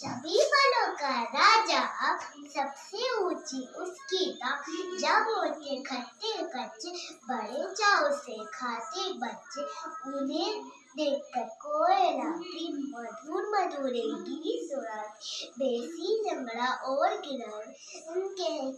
सभी फलों का राजा सबसे ऊँची उसकी दाम जब होते खट्टे कच्चे, बड़े चाव से खाते बच्चे, उन्हें देखकर कोयला भी मधुर मधुर गीत सुना बेसी लंगड़ा और किरण, उनके